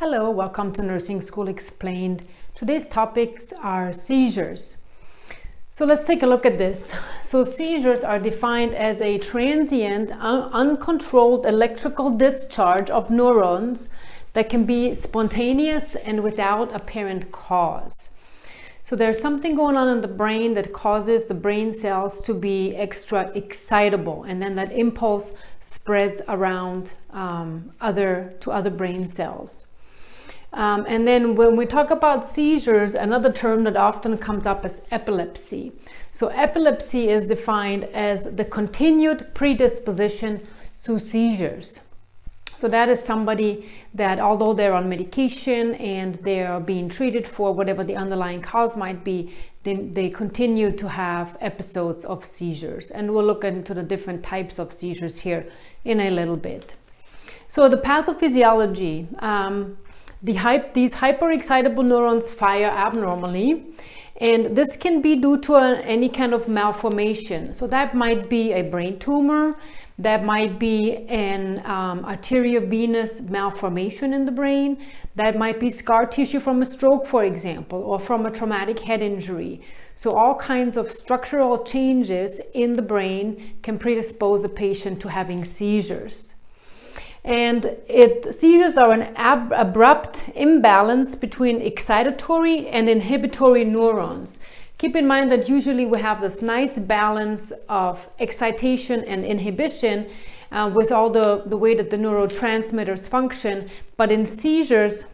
Hello, welcome to Nursing School Explained. Today's topics are seizures. So let's take a look at this. So seizures are defined as a transient, un uncontrolled electrical discharge of neurons that can be spontaneous and without apparent cause. So there's something going on in the brain that causes the brain cells to be extra excitable and then that impulse spreads around um, other to other brain cells. Um, and then when we talk about seizures, another term that often comes up is epilepsy. So epilepsy is defined as the continued predisposition to seizures. So that is somebody that although they're on medication and they're being treated for whatever the underlying cause might be, they, they continue to have episodes of seizures. And we'll look into the different types of seizures here in a little bit. So the pathophysiology, um, the hype, these hyperexcitable neurons fire abnormally and this can be due to a, any kind of malformation. So that might be a brain tumor, that might be an um, arteriovenous malformation in the brain, that might be scar tissue from a stroke, for example, or from a traumatic head injury. So all kinds of structural changes in the brain can predispose a patient to having seizures and it seizures are an ab abrupt imbalance between excitatory and inhibitory neurons. Keep in mind that usually we have this nice balance of excitation and inhibition uh, with all the, the way that the neurotransmitters function. But in seizures,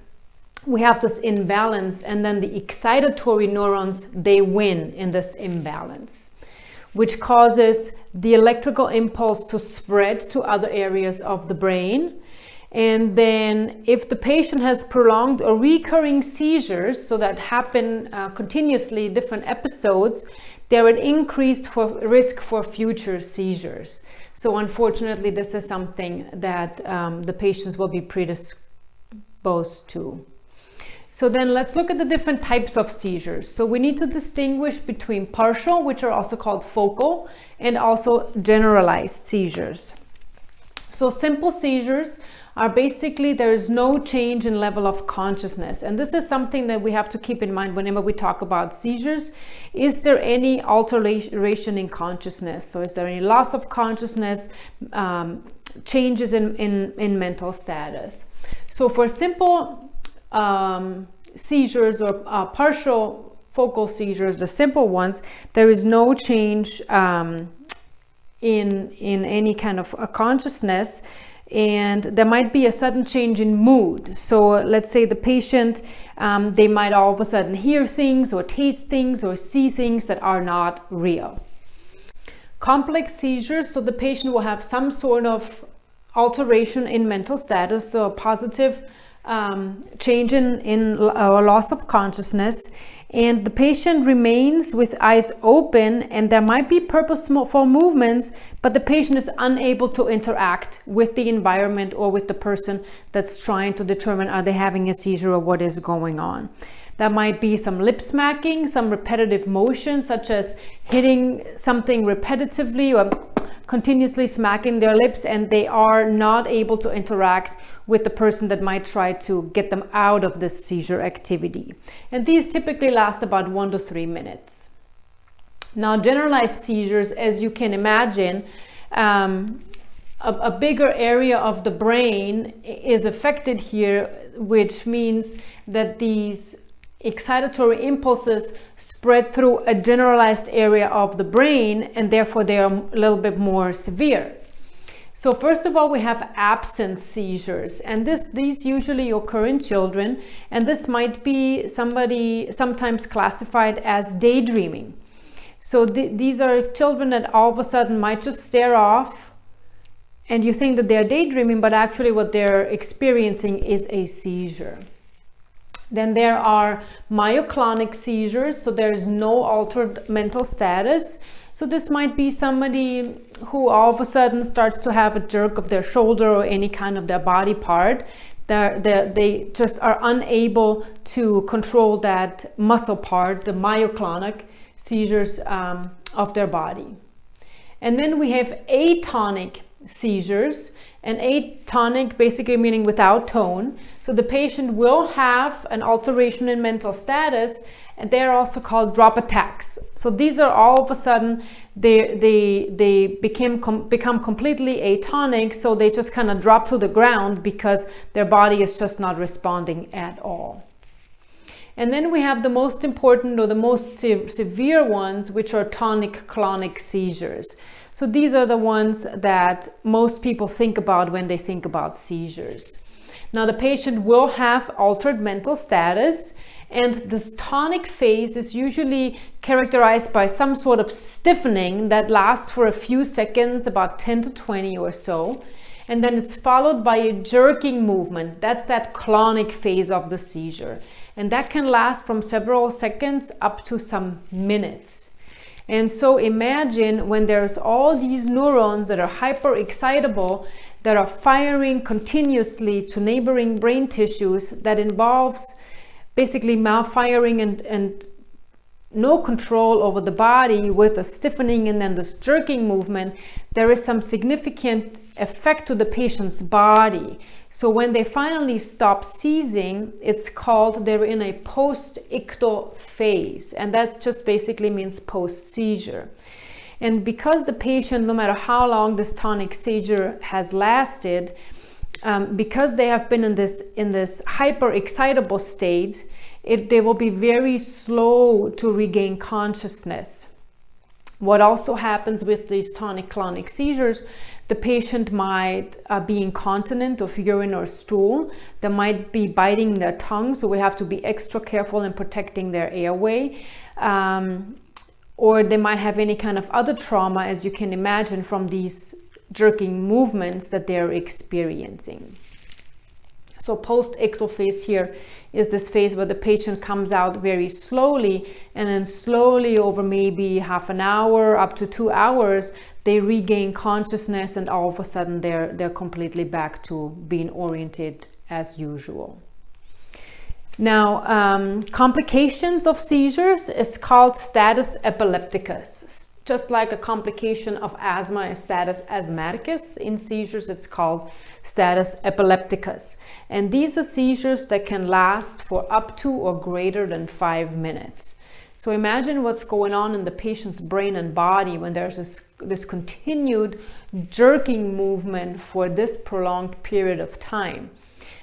we have this imbalance and then the excitatory neurons, they win in this imbalance which causes the electrical impulse to spread to other areas of the brain. And then if the patient has prolonged or recurring seizures, so that happen uh, continuously, different episodes, they're at increased for risk for future seizures. So unfortunately, this is something that um, the patients will be predisposed to. So then let's look at the different types of seizures. So we need to distinguish between partial, which are also called focal, and also generalized seizures. So simple seizures are basically there is no change in level of consciousness. And this is something that we have to keep in mind whenever we talk about seizures. Is there any alteration in consciousness? So is there any loss of consciousness, um, changes in, in, in mental status? So for simple um, seizures or uh, partial focal seizures, the simple ones, there is no change um, in, in any kind of consciousness and there might be a sudden change in mood. So let's say the patient, um, they might all of a sudden hear things or taste things or see things that are not real. Complex seizures, so the patient will have some sort of alteration in mental status, so a positive um, change in, in loss of consciousness and the patient remains with eyes open and there might be purposeful movements but the patient is unable to interact with the environment or with the person that's trying to determine are they having a seizure or what is going on. That might be some lip smacking some repetitive motion such as hitting something repetitively or continuously smacking their lips and they are not able to interact with the person that might try to get them out of this seizure activity. And these typically last about one to three minutes. Now, generalized seizures, as you can imagine, um, a, a, bigger area of the brain is affected here, which means that these excitatory impulses spread through a generalized area of the brain and therefore they are a little bit more severe. So first of all, we have absence seizures and this these usually occur in children and this might be somebody sometimes classified as daydreaming. So th these are children that all of a sudden might just stare off and you think that they're daydreaming, but actually what they're experiencing is a seizure. Then there are myoclonic seizures, so there is no altered mental status. So this might be somebody who all of a sudden starts to have a jerk of their shoulder or any kind of their body part. They're, they're, they just are unable to control that muscle part, the myoclonic seizures um, of their body. And then we have atonic seizures and atonic basically meaning without tone. So the patient will have an alteration in mental status and they're also called drop attacks. So these are all of a sudden they they they became com become completely atonic, so they just kind of drop to the ground because their body is just not responding at all. And then we have the most important or the most se severe ones, which are tonic-clonic seizures. So these are the ones that most people think about when they think about seizures. Now the patient will have altered mental status and this tonic phase is usually characterized by some sort of stiffening that lasts for a few seconds, about 10 to 20 or so. And then it's followed by a jerking movement. That's that clonic phase of the seizure. And that can last from several seconds up to some minutes. And so imagine when there's all these neurons that are hyper excitable that are firing continuously to neighboring brain tissues that involves basically malfiring and, and no control over the body with the stiffening and then this jerking movement, there is some significant effect to the patient's body. So when they finally stop seizing, it's called they're in a post-ictal phase. And that just basically means post-seizure. And because the patient, no matter how long this tonic seizure has lasted, um, because they have been in this in this hyper excitable state it, they will be very slow to regain consciousness. What also happens with these tonic-clonic seizures the patient might uh, be incontinent of urine or stool. They might be biting their tongue so we have to be extra careful in protecting their airway. Um, or they might have any kind of other trauma as you can imagine from these jerking movements that they're experiencing. So post-ictal phase here is this phase where the patient comes out very slowly and then slowly over maybe half an hour up to two hours, they regain consciousness and all of a sudden they're, they're completely back to being oriented as usual. Now, um, complications of seizures is called status epilepticus just like a complication of asthma status asthmaticus, in seizures it's called status epilepticus. And these are seizures that can last for up to or greater than five minutes. So imagine what's going on in the patient's brain and body when there's this, this continued jerking movement for this prolonged period of time.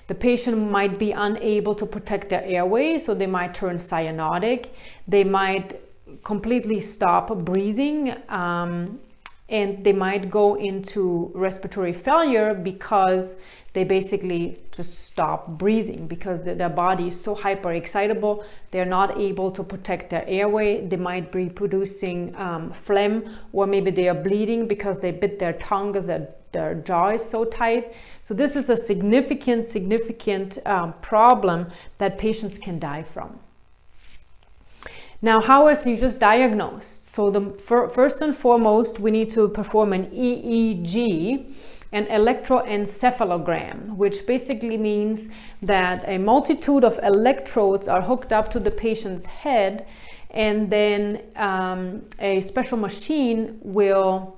The patient might be unable to protect their airway, so they might turn cyanotic. They might completely stop breathing um, and they might go into respiratory failure because they basically just stop breathing because the, their body is so hyper excitable they're not able to protect their airway they might be producing um, phlegm or maybe they are bleeding because they bit their tongue because their, their jaw is so tight. So this is a significant significant um, problem that patients can die from now, how are seizures diagnosed? So the first and foremost, we need to perform an EEG, an electroencephalogram, which basically means that a multitude of electrodes are hooked up to the patient's head and then um, a special machine will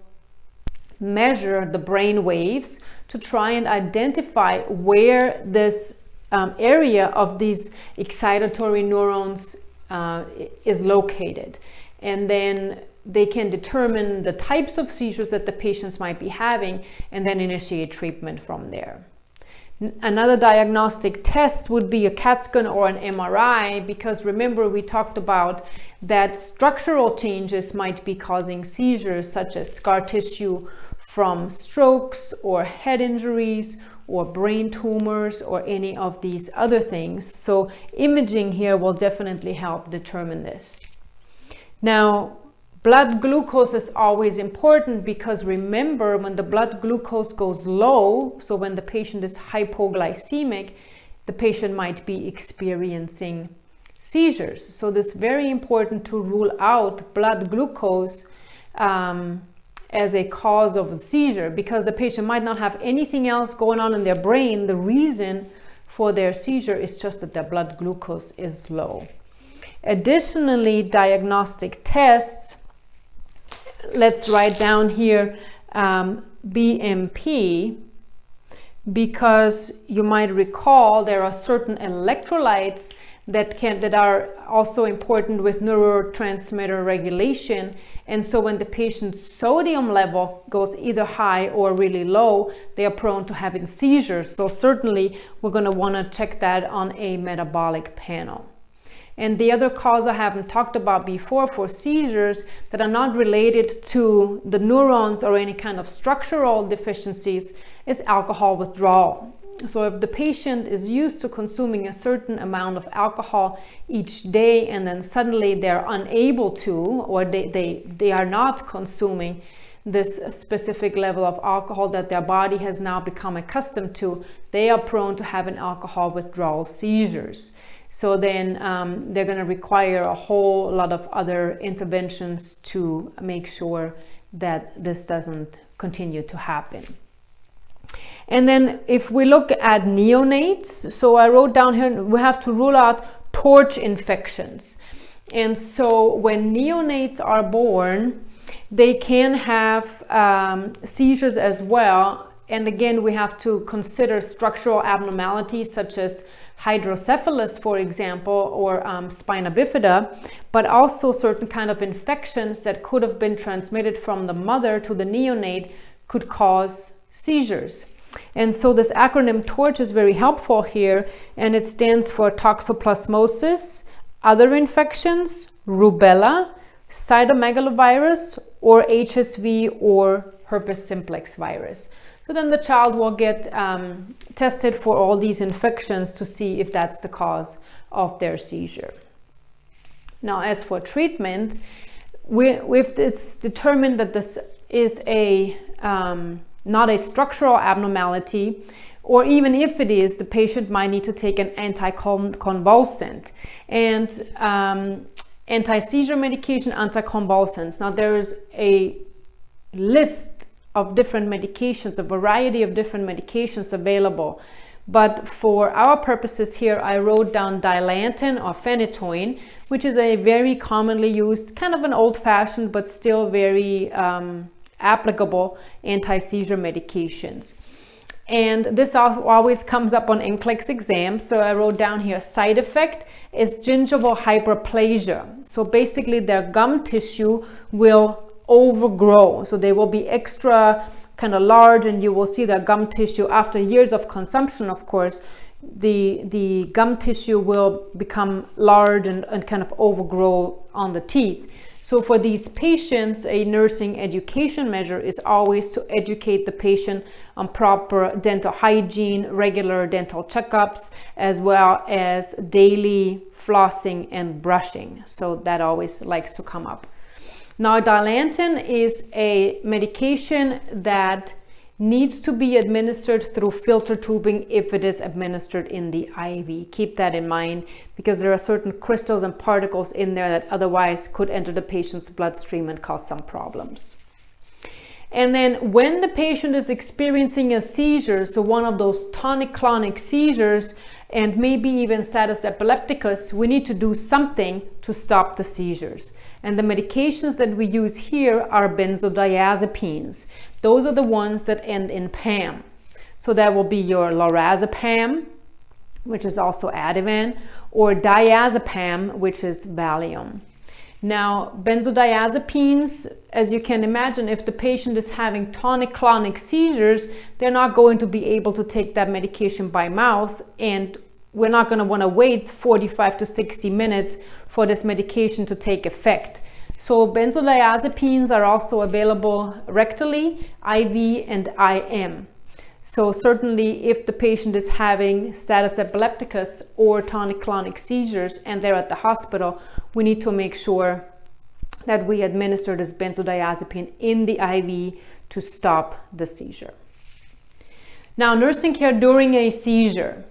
measure the brain waves to try and identify where this um, area of these excitatory neurons uh, is located. And then they can determine the types of seizures that the patients might be having and then initiate treatment from there. Another diagnostic test would be a CAT scan or an MRI because remember we talked about that structural changes might be causing seizures such as scar tissue from strokes or head injuries or brain tumors or any of these other things. So imaging here will definitely help determine this. Now, blood glucose is always important because remember when the blood glucose goes low, so when the patient is hypoglycemic, the patient might be experiencing seizures. So this is very important to rule out blood glucose um, as a cause of a seizure because the patient might not have anything else going on in their brain. The reason for their seizure is just that their blood glucose is low. Additionally, diagnostic tests, let's write down here um, BMP because you might recall there are certain electrolytes that can that are also important with neurotransmitter regulation. And so when the patient's sodium level goes either high or really low they are prone to having seizures. So certainly we're going to want to check that on a metabolic panel. And the other cause I haven't talked about before for seizures that are not related to the neurons or any kind of structural deficiencies is alcohol withdrawal. So if the patient is used to consuming a certain amount of alcohol each day and then suddenly they're unable to or they, they, they are not consuming this specific level of alcohol that their body has now become accustomed to, they are prone to having alcohol withdrawal seizures. So then um, they're going to require a whole lot of other interventions to make sure that this doesn't continue to happen. And then if we look at neonates, so I wrote down here, we have to rule out torch infections. And so when neonates are born, they can have um, seizures as well. And again, we have to consider structural abnormalities such as hydrocephalus, for example, or um, spina bifida, but also certain kind of infections that could have been transmitted from the mother to the neonate could cause seizures. And so this acronym TORCH is very helpful here, and it stands for toxoplasmosis, other infections, rubella, cytomegalovirus, or HSV or herpes simplex virus. So then the child will get um, tested for all these infections to see if that's the cause of their seizure. Now, as for treatment, we, if it's determined that this is a um, not a structural abnormality, or even if it is, the patient might need to take an anticonvulsant and um, anti-seizure medication, anticonvulsants. Now, there is a list of different medications, a variety of different medications available. But for our purposes here, I wrote down Dilantin or phenytoin, which is a very commonly used, kind of an old-fashioned, but still very um, applicable anti-seizure medications. And this always comes up on NCLEX exams. So I wrote down here, side effect is gingival hyperplasia. So basically their gum tissue will overgrow. So they will be extra kind of large and you will see the gum tissue after years of consumption, of course, the, the gum tissue will become large and, and kind of overgrow on the teeth. So for these patients, a nursing education measure is always to educate the patient on proper dental hygiene, regular dental checkups, as well as daily flossing and brushing. So that always likes to come up. Now, Dilantin is a medication that needs to be administered through filter tubing if it is administered in the IV. Keep that in mind because there are certain crystals and particles in there that otherwise could enter the patient's bloodstream and cause some problems. And then when the patient is experiencing a seizure, so one of those tonic-clonic seizures, and maybe even status epilepticus, we need to do something to stop the seizures. And the medications that we use here are benzodiazepines. Those are the ones that end in PAM. So that will be your lorazepam, which is also Ativan, or diazepam, which is Valium. Now, benzodiazepines, as you can imagine, if the patient is having tonic-clonic seizures, they're not going to be able to take that medication by mouth and we're not going to want to wait 45 to 60 minutes for this medication to take effect. So benzodiazepines are also available rectally, IV and IM. So certainly if the patient is having status epilepticus or tonic-clonic seizures and they're at the hospital, we need to make sure that we administer this benzodiazepine in the IV to stop the seizure. Now, nursing care during a seizure.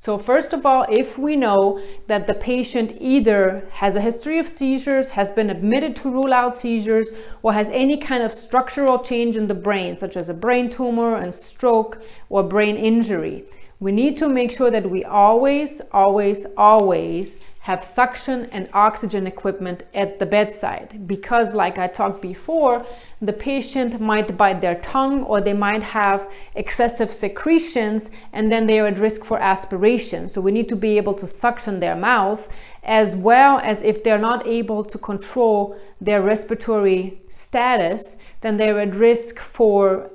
So first of all, if we know that the patient either has a history of seizures, has been admitted to rule out seizures, or has any kind of structural change in the brain, such as a brain tumor and stroke or brain injury, we need to make sure that we always, always, always have suction and oxygen equipment at the bedside because like I talked before, the patient might bite their tongue or they might have excessive secretions and then they are at risk for aspiration. So we need to be able to suction their mouth as well as if they're not able to control their respiratory status, then they're at risk for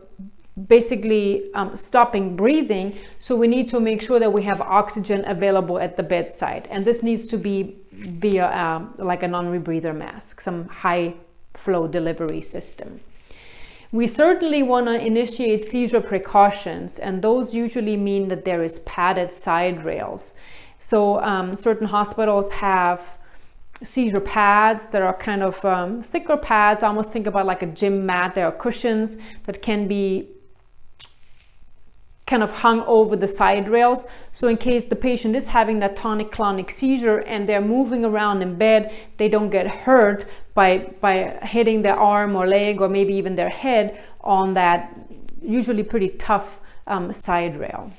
basically um, stopping breathing. So we need to make sure that we have oxygen available at the bedside. And this needs to be via um, like a non-rebreather mask, some high flow delivery system. We certainly want to initiate seizure precautions, and those usually mean that there is padded side rails. So um, certain hospitals have seizure pads that are kind of um, thicker pads. I almost think about like a gym mat. There are cushions that can be kind of hung over the side rails. So in case the patient is having that tonic-clonic seizure and they're moving around in bed, they don't get hurt by, by hitting their arm or leg or maybe even their head on that usually pretty tough um, side rail.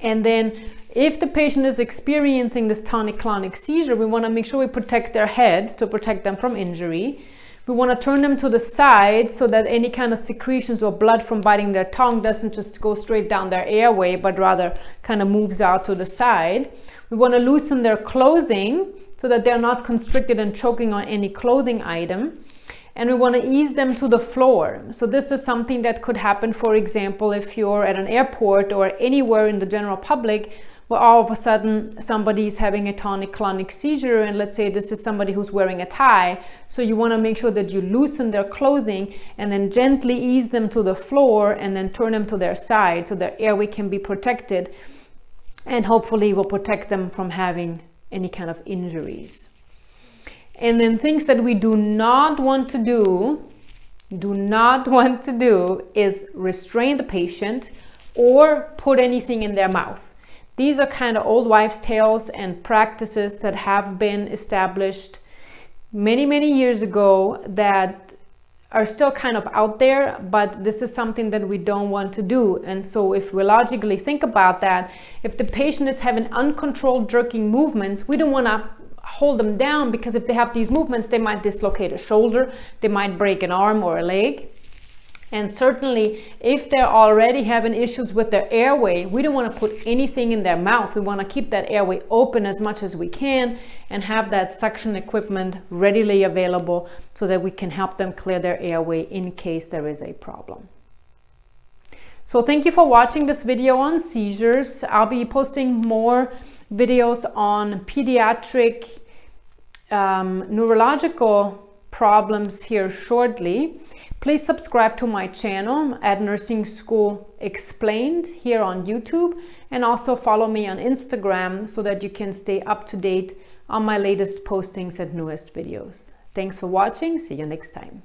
And then if the patient is experiencing this tonic-clonic seizure, we want to make sure we protect their head to protect them from injury. We want to turn them to the side so that any kind of secretions or blood from biting their tongue doesn't just go straight down their airway, but rather kind of moves out to the side. We want to loosen their clothing so that they're not constricted and choking on any clothing item. And we want to ease them to the floor. So this is something that could happen, for example, if you're at an airport or anywhere in the general public all of a sudden somebody is having a tonic-clonic seizure and let's say this is somebody who's wearing a tie so you want to make sure that you loosen their clothing and then gently ease them to the floor and then turn them to their side so their airway can be protected and hopefully will protect them from having any kind of injuries. And then things that we do not want to do do not want to do is restrain the patient or put anything in their mouth these are kind of old wives' tales and practices that have been established many, many years ago that are still kind of out there, but this is something that we don't want to do. And so if we logically think about that, if the patient is having uncontrolled jerking movements, we don't want to hold them down because if they have these movements, they might dislocate a shoulder, they might break an arm or a leg. And certainly if they're already having issues with their airway, we don't want to put anything in their mouth. We want to keep that airway open as much as we can and have that suction equipment readily available so that we can help them clear their airway in case there is a problem. So thank you for watching this video on seizures. I'll be posting more videos on pediatric um, neurological problems here shortly. Please subscribe to my channel at Nursing School Explained here on YouTube and also follow me on Instagram so that you can stay up to date on my latest postings and newest videos. Thanks for watching. See you next time.